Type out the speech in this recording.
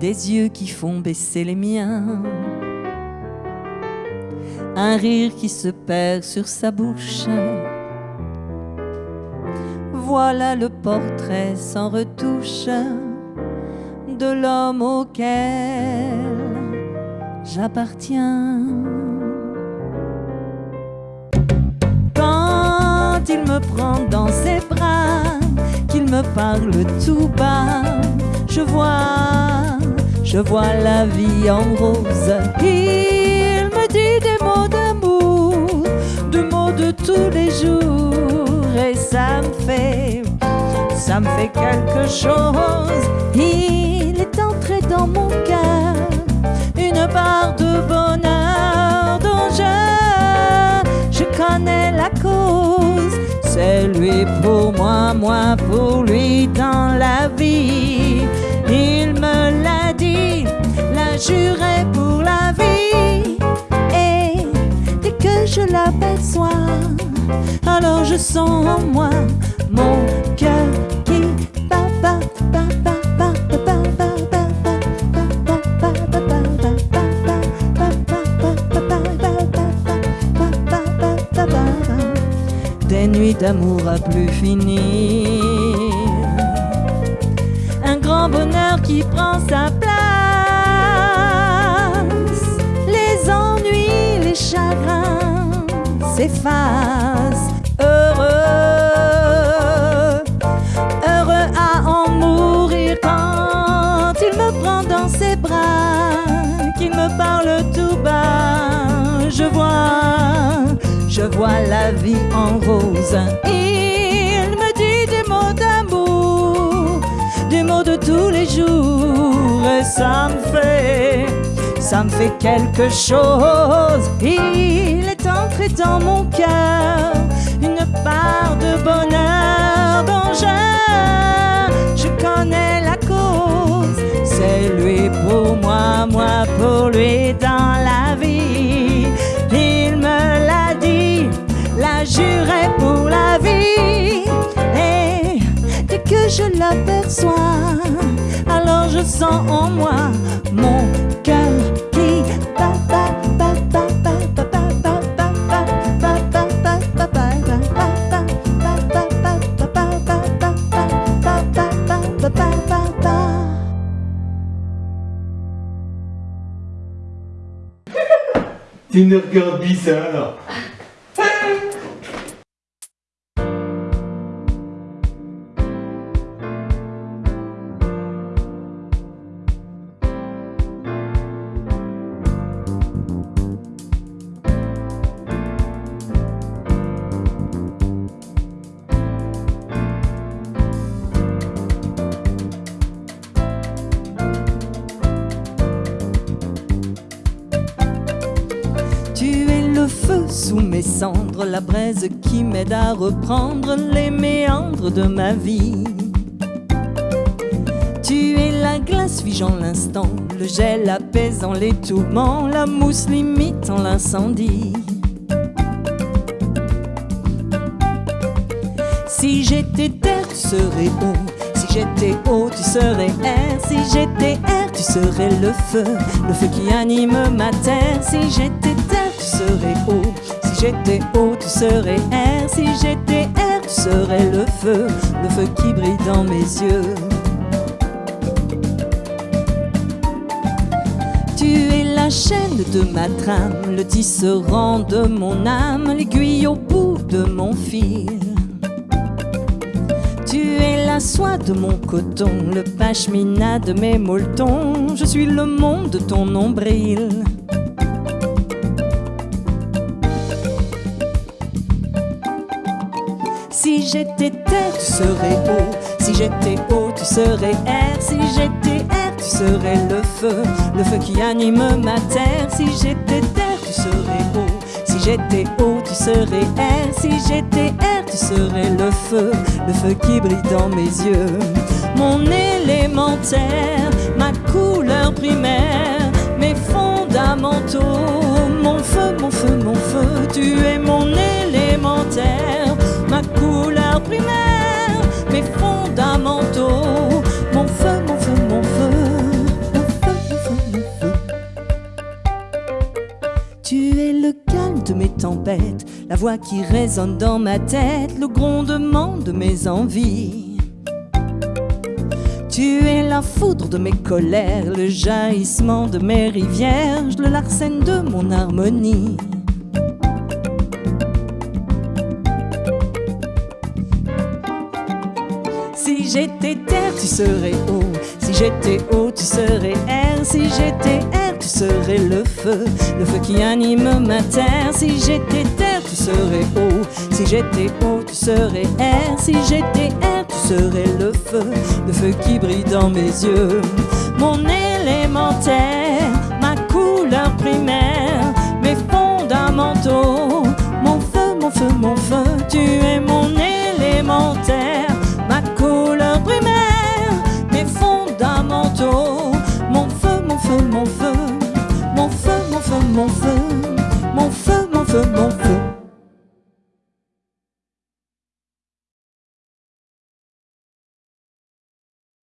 des yeux qui font baisser les miens, un rire qui se perd sur sa bouche. Voilà le portrait sans retouche de l'homme auquel j'appartiens. Quand il me prend dans ses bras, qu'il me parle tout bas, je vois, je vois la vie en rose. Il me dit des mots d'amour, des mots de tous les jours, et ça me fait, ça me fait quelque chose. Il est entré dans mon cœur une part de bonheur dont je, je connais la cause. C'est lui pour moi, moi pour lui dans la vie. jurer pour la vie. Et dès que je l'aperçois, alors je sens en moi mon cœur qui. Des nuits d'amour à plus finir, un grand bonheur qui prend sa place. S'effacent. Heureux, heureux à en mourir quand il me prend dans ses bras, qu'il me parle tout bas. Je vois, je vois la vie en rose. Il me dit des mots d'amour, des mots de tous les jours, et ça me fait, ça me fait quelque chose. Il est dans mon cœur une part de bonheur dont je, je connais la cause. C'est lui pour moi, moi pour lui dans la vie. Il me l'a dit, l'a juré pour la vie. Et dès que je l'aperçois, alors je sens en moi mon cœur Dinner Girl Bizarre la braise qui m'aide à reprendre les méandres de ma vie. Tu es la glace figeant l'instant, le gel apaisant les tourments, la mousse limitant l'incendie. Si j'étais terre, tu serais eau. Si j'étais eau, tu serais air. Si j'étais air, tu serais le feu, le feu qui anime ma terre. Si j'étais terre, tu serais eau. Si j'étais eau, tu serais air. Si j'étais air, tu serais le feu, le feu qui brille dans mes yeux. Tu es la chaîne de ma trame, le tisserand de mon âme, l'aiguille au bout de mon fil. Tu es la soie de mon coton, le pashmina de mes molletons. Je suis le monde de ton nombril. Si j'étais terre, tu serais eau. Si j'étais eau, tu serais air. Si j'étais air, tu serais le feu, le feu qui anime ma terre. Si j'étais terre, tu serais eau. Si j'étais eau, tu serais air. Si j'étais air, tu serais le feu, le feu qui brille dans mes yeux. Mon élémentaire, ma couleur primaire, mes fondamentaux. Mon feu, mon feu, mon feu, tu es mon élémentaire, mes fondamentaux. Mon feu, mon feu, mon feu, mon feu, mon feu. Tu es le calme de mes tempêtes, la voix qui résonne dans ma tête, le grondement de mes envies. Tu es la foudre de mes colères, le jaillissement de mes rivières, le larcène de mon harmonie. Si j'étais terre, tu serais eau. Si j'étais eau, tu serais air. Si j'étais air, tu serais le feu. Le feu qui anime ma terre. Si j'étais terre, tu serais eau. Si j'étais eau, tu serais air. Si j'étais air, tu serais le feu. Le feu qui brille dans mes yeux. Mon élémentaire, ma couleur primaire,